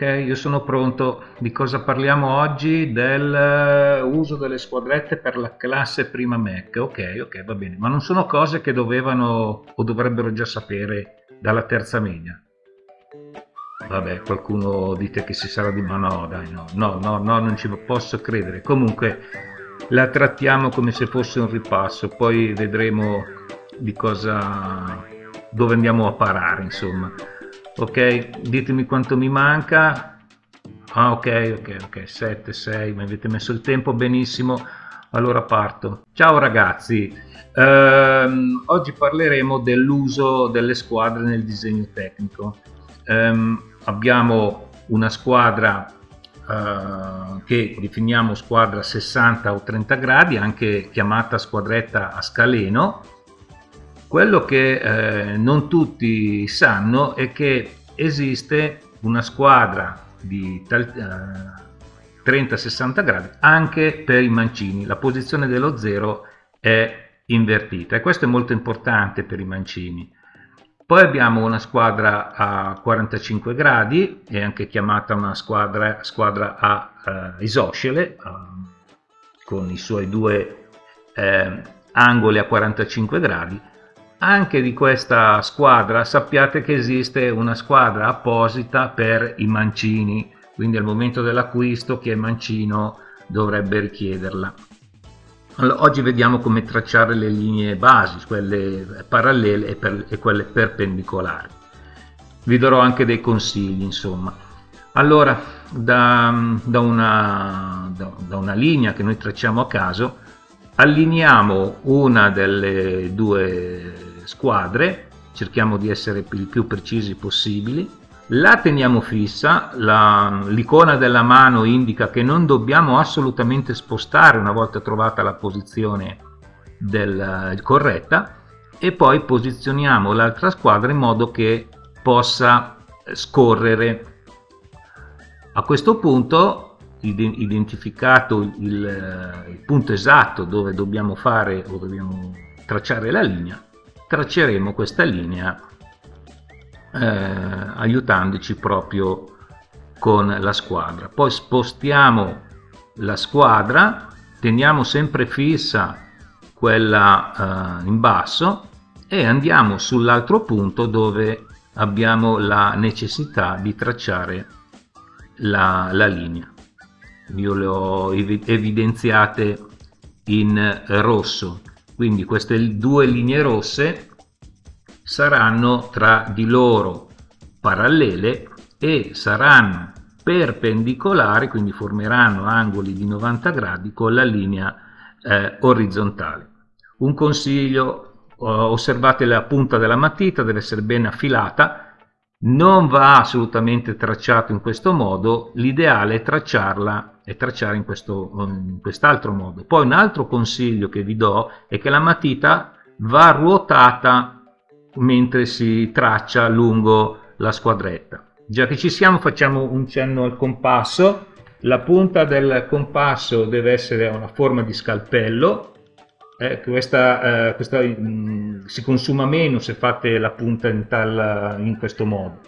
Ok, io sono pronto. Di cosa parliamo oggi? Del eh, uso delle squadrette per la classe prima Mac. Ok, ok, va bene. Ma non sono cose che dovevano o dovrebbero già sapere dalla terza media. Vabbè, qualcuno dite che si sarà di... Ma no, dai, no, no, no, no, non ci posso credere. Comunque la trattiamo come se fosse un ripasso, poi vedremo di cosa... dove andiamo a parare, insomma ok ditemi quanto mi manca. Ah ok ok ok 7 6 mi avete messo il tempo benissimo. Allora parto. Ciao ragazzi. Ehm, oggi parleremo dell'uso delle squadre nel disegno tecnico. Ehm, abbiamo una squadra Uh, che definiamo squadra 60 o 30 gradi, anche chiamata squadretta a scaleno, quello che eh, non tutti sanno è che esiste una squadra di eh, 30-60 gradi anche per i mancini. La posizione dello zero è invertita e questo è molto importante per i mancini. Poi abbiamo una squadra a 45 gradi, è anche chiamata una squadra, squadra a uh, isoscele, uh, con i suoi due eh, angoli a 45 gradi, anche di questa squadra sappiate che esiste una squadra apposita per i mancini, quindi al momento dell'acquisto chi è mancino dovrebbe richiederla. Allora, oggi vediamo come tracciare le linee basi, quelle parallele e, per, e quelle perpendicolari. Vi darò anche dei consigli, insomma. Allora, da, da, una, da, da una linea che noi tracciamo a caso, allineiamo una delle due squadre, cerchiamo di essere il più precisi possibili, la teniamo fissa, l'icona della mano indica che non dobbiamo assolutamente spostare una volta trovata la posizione del, corretta e poi posizioniamo l'altra squadra in modo che possa scorrere. A questo punto, identificato il, il punto esatto dove dobbiamo fare o dobbiamo tracciare la linea, tracceremo questa linea eh, aiutandoci proprio con la squadra. Poi spostiamo la squadra teniamo sempre fissa quella eh, in basso e andiamo sull'altro punto dove abbiamo la necessità di tracciare la, la linea. Io le ho evidenziate in rosso quindi queste due linee rosse saranno tra di loro parallele e saranno perpendicolari quindi formeranno angoli di 90 gradi con la linea eh, orizzontale. Un consiglio osservate la punta della matita deve essere ben affilata. Non va assolutamente tracciato in questo modo l'ideale è tracciarla e tracciare in, in quest'altro modo. Poi un altro consiglio che vi do è che la matita va ruotata mentre si traccia lungo la squadretta. Già che ci siamo facciamo un cenno al compasso, la punta del compasso deve essere una forma di scalpello, eh, questa, eh, questa mh, mm, si consuma meno se fate la punta in, tal, in questo modo.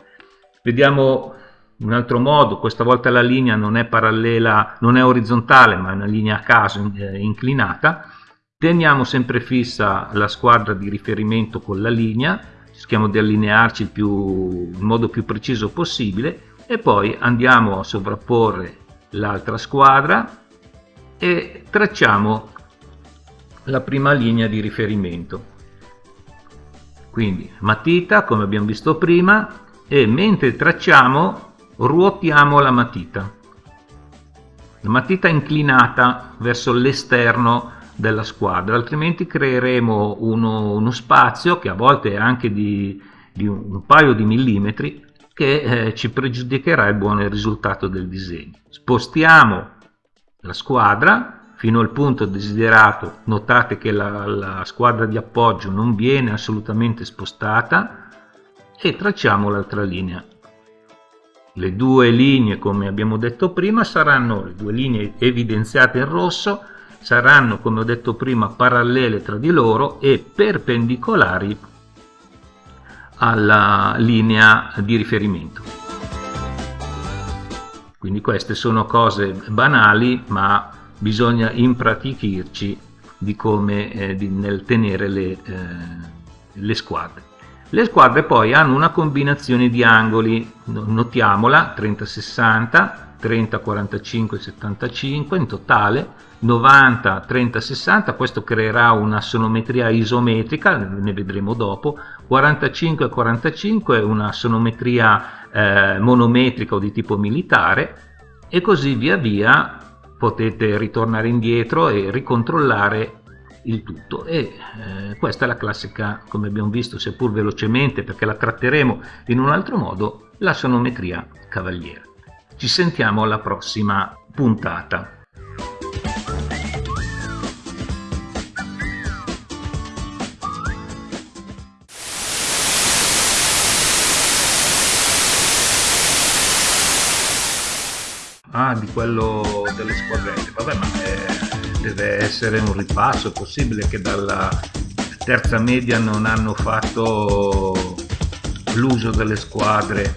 Vediamo un altro modo, questa volta la linea non è parallela, non è orizzontale ma è una linea a caso eh, inclinata, teniamo sempre fissa la squadra di riferimento con la linea, cerchiamo di allinearci più, in modo più preciso possibile e poi andiamo a sovrapporre l'altra squadra e tracciamo la prima linea di riferimento. Quindi matita come abbiamo visto prima e mentre tracciamo ruotiamo la matita. La matita inclinata verso l'esterno della squadra altrimenti creeremo uno, uno, spazio che a volte è anche di, di un, paio di millimetri che eh, ci pregiudicherà il buon risultato del disegno. Spostiamo la squadra fino al punto desiderato. Notate che la, la squadra di appoggio non viene assolutamente spostata e tracciamo l'altra linea le due linee, come abbiamo detto prima, saranno le due linee evidenziate in rosso, saranno, come ho detto prima, parallele tra di loro e perpendicolari alla linea di riferimento. quindi queste sono cose banali ma bisogna impratichirci di come eh, di, nel tenere le, eh, le squadre le squadre poi hanno una combinazione di angoli notiamola 30 60 30 45 75 in totale 90 30 60 questo creerà una sonometria isometrica ne vedremo dopo 45 45 una sonometria eh, monometrica o di tipo militare e così via via potete ritornare indietro e ricontrollare il tutto e eh, questa è la classica come abbiamo visto seppur velocemente perché la tratteremo in un altro modo la sonometria cavaliere ci sentiamo alla prossima puntata. Ah, di quello delle squadrette. Vabbè, ma eh, deve essere un ripasso. È possibile che dalla terza media non hanno fatto l'uso delle squadre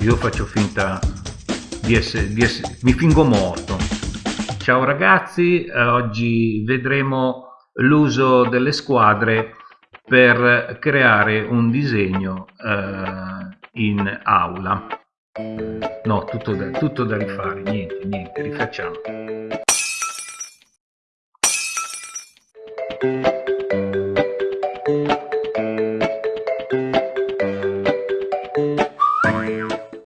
io faccio finta di essere, di essere mi fingo morto ciao ragazzi eh, oggi vedremo l'uso delle squadre per creare un disegno eh, in aula no tutto da, tutto da rifare niente niente rifacciamo